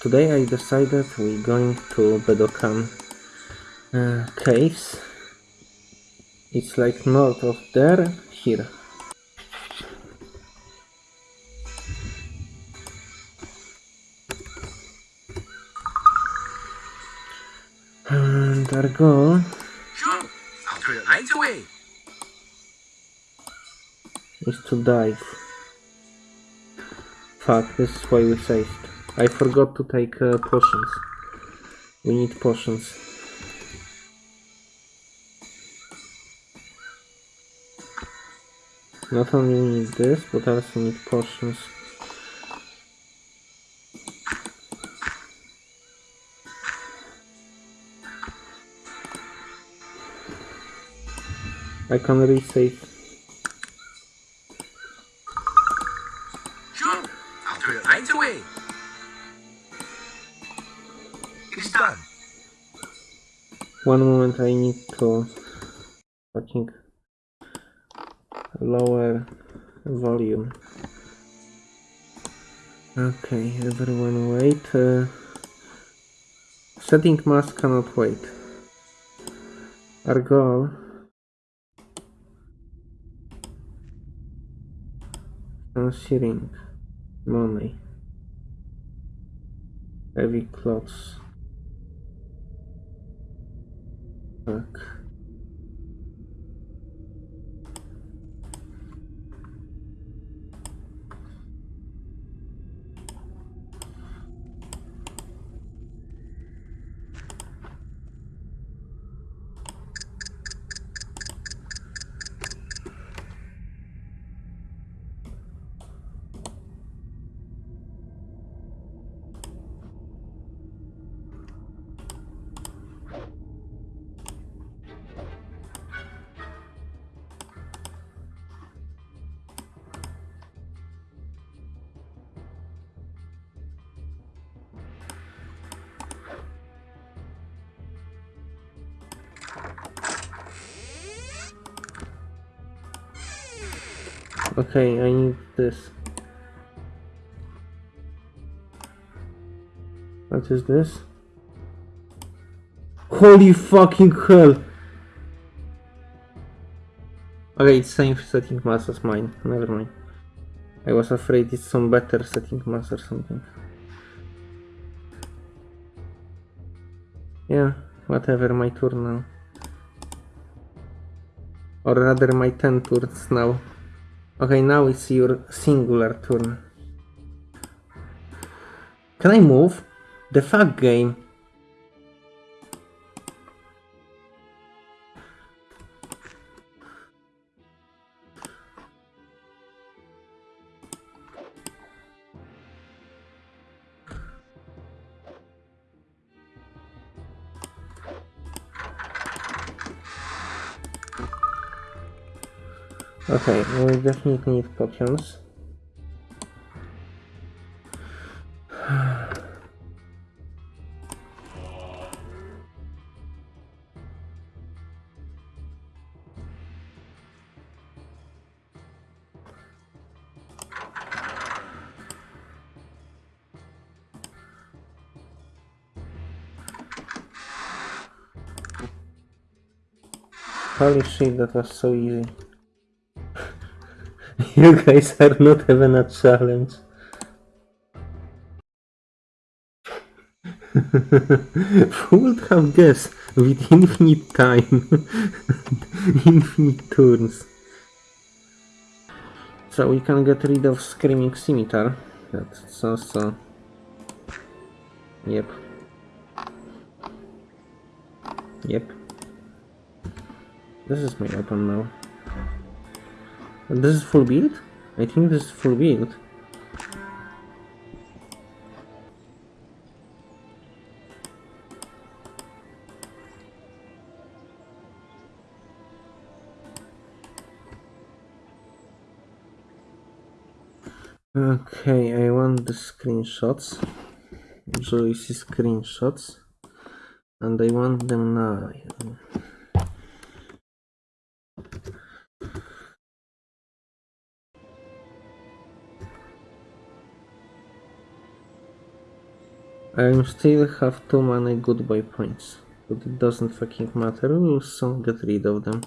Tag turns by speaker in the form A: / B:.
A: today I decided we're going to Bedokan uh, caves. It's like north of there, here. And our goal
B: Sure, I'll turn it right away.
A: is to dive. Fuck, this is why we saved. I forgot to take uh, potions. We need potions. Not only need this, but also need potions. I can resave.
B: Sure, I'll turn it right away. It's done.
A: One moment, I need to fucking lower volume. Okay, everyone wait. Uh, setting mask cannot wait. Our goal concealing money, heavy clothes. Fuck. Okay, I need this. What is this? Holy fucking hell! Okay, it's same setting mass as mine. Never mind. I was afraid it's some better setting mass or something. Yeah, whatever, my turn now. Or rather my 10 turns now. Okay, now it's your singular turn. Can I move? The fuck game. Okay, we definitely need potions. Holy shit, that was so easy. You guys are not even a challenge. Who would have guessed with infinite time, infinite turns? So we can get rid of Screaming Scimitar. That's also... Yep. Yep. This is my weapon now. This is full build? I think this is full build. Okay, I want the screenshots. Joyce screenshots. And I want them now. I still have too many goodbye points. But it doesn't fucking matter, we'll soon get rid of them.